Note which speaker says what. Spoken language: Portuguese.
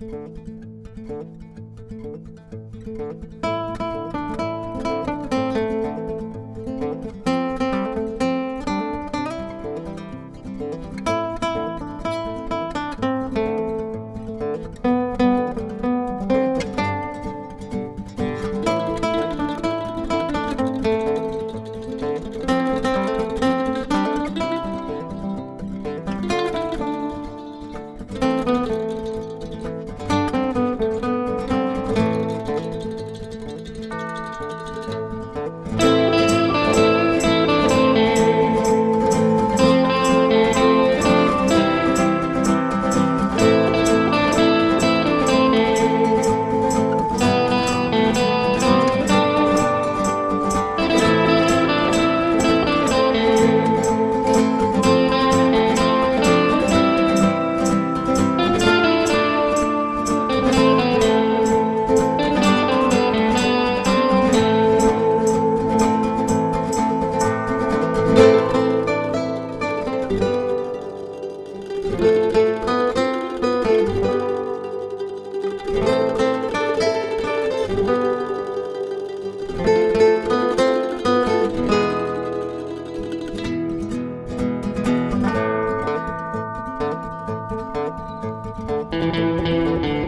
Speaker 1: Música Música